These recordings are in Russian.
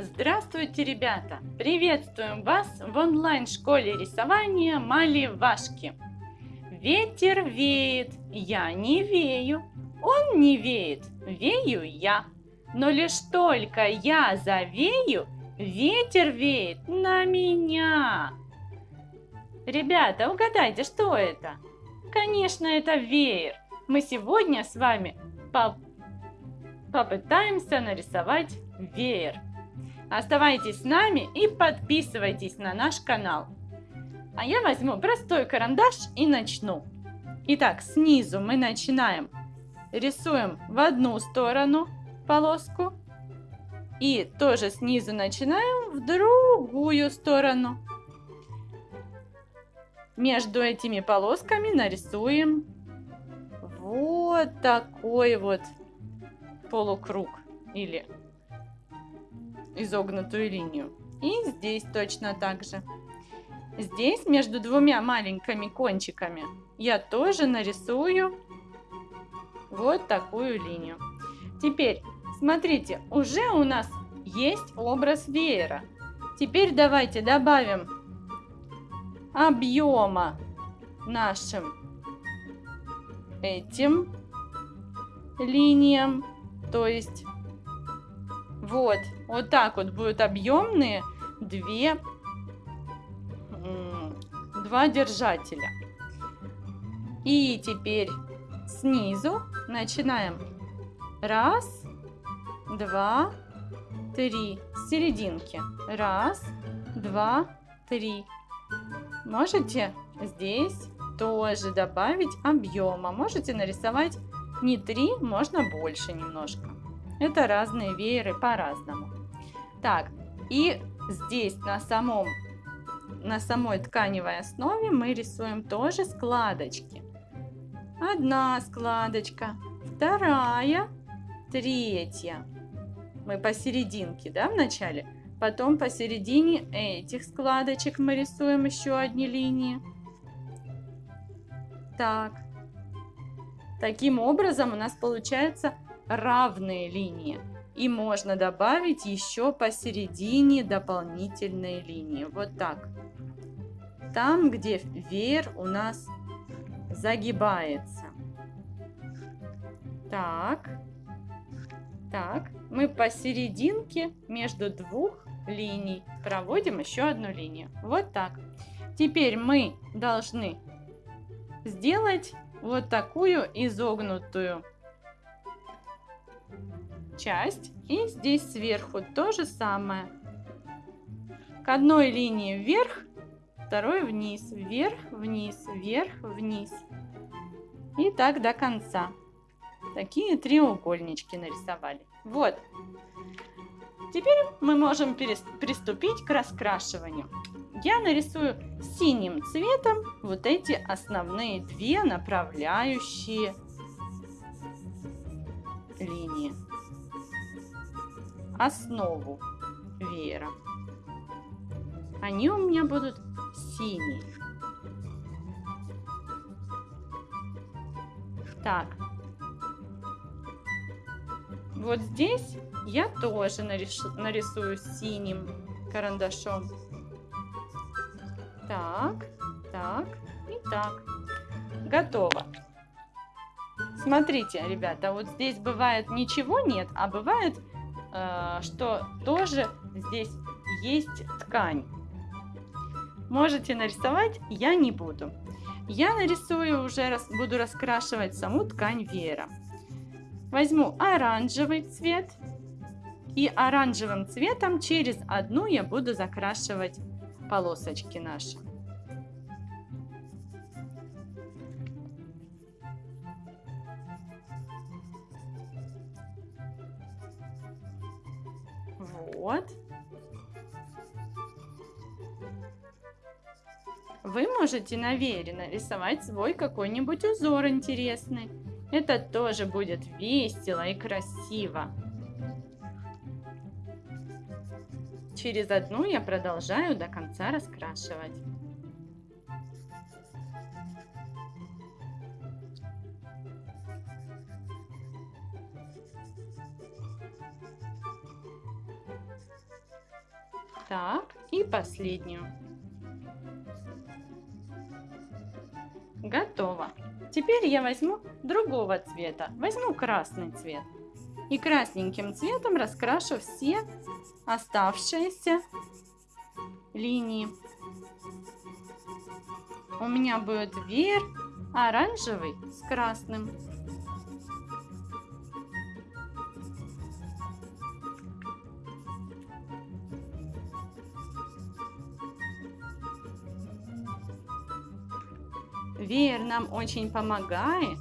Здравствуйте, ребята! Приветствуем вас в онлайн-школе рисования Маливашки. Ветер веет, я не вею, он не веет, вею я. Но лишь только я завею, ветер веет на меня. Ребята, угадайте, что это? Конечно, это веер. Мы сегодня с вами по попытаемся нарисовать веер. Оставайтесь с нами и подписывайтесь на наш канал. А я возьму простой карандаш и начну. Итак, снизу мы начинаем. Рисуем в одну сторону полоску. И тоже снизу начинаем в другую сторону. Между этими полосками нарисуем вот такой вот полукруг или изогнутую линию. И здесь точно так же. Здесь между двумя маленькими кончиками я тоже нарисую вот такую линию. Теперь, смотрите, уже у нас есть образ веера. Теперь давайте добавим объема нашим этим линиям. То есть вот, вот так вот будут объемные две, два держателя. И теперь снизу начинаем. Раз, два, три. С серединки. Раз, два, три. Можете здесь тоже добавить объема. Можете нарисовать не три, можно больше немножко. Это разные вееры по-разному. Так, и здесь на, самом, на самой тканевой основе мы рисуем тоже складочки. Одна складочка, вторая, третья. Мы посерединке, да, в начале? Потом посередине этих складочек мы рисуем еще одни линии. Так. Таким образом у нас получается равные линии. И можно добавить еще посередине дополнительные линии. Вот так. Там, где веер у нас загибается. Так. Так. Мы посерединке между двух линий проводим еще одну линию. Вот так. Теперь мы должны сделать вот такую изогнутую часть. И здесь сверху то же самое. К одной линии вверх, второй вниз, вверх, вниз, вверх, вниз. И так до конца. Такие треугольнички нарисовали. Вот. Теперь мы можем приступить к раскрашиванию. Я нарисую синим цветом вот эти основные две направляющие линии основу веера. Они у меня будут синие. Так. Вот здесь я тоже нарисую, синим карандашом. Так, так и так. Готово. Смотрите, ребята, вот здесь бывает ничего нет, а бывает Э, что тоже здесь есть ткань. Можете нарисовать, я не буду. Я нарисую уже, буду раскрашивать саму ткань веера. Возьму оранжевый цвет. И оранжевым цветом через одну я буду закрашивать полосочки наши. Вот. Вы можете на вере нарисовать свой какой-нибудь узор интересный. Это тоже будет весело и красиво. Через одну я продолжаю до конца раскрашивать. Так, и последнюю. Готово. Теперь я возьму другого цвета. Возьму красный цвет. И красненьким цветом раскрашу все оставшиеся линии. У меня будет веер оранжевый с красным. Веер нам очень помогает,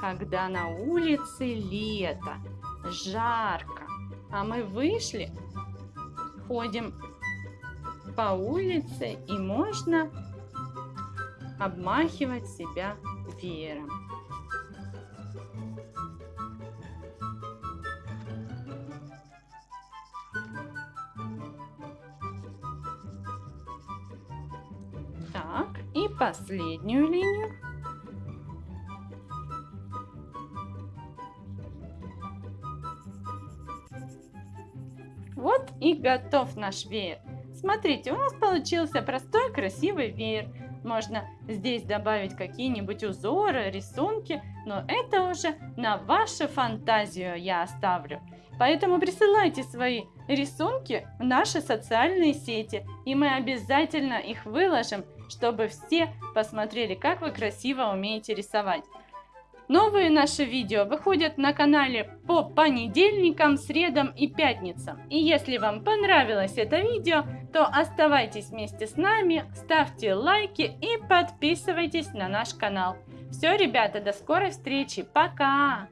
когда на улице лето, жарко, а мы вышли, ходим по улице и можно обмахивать себя веером. Так, последнюю линию. Вот и готов наш веер. Смотрите, у нас получился простой красивый веер. Можно здесь добавить какие-нибудь узоры, рисунки, но это уже на вашу фантазию я оставлю. Поэтому присылайте свои рисунки в наши социальные сети, и мы обязательно их выложим, чтобы все посмотрели, как вы красиво умеете рисовать. Новые наши видео выходят на канале по понедельникам, средам и пятницам. И если вам понравилось это видео, то оставайтесь вместе с нами, ставьте лайки и подписывайтесь на наш канал. Все, ребята, до скорой встречи. Пока!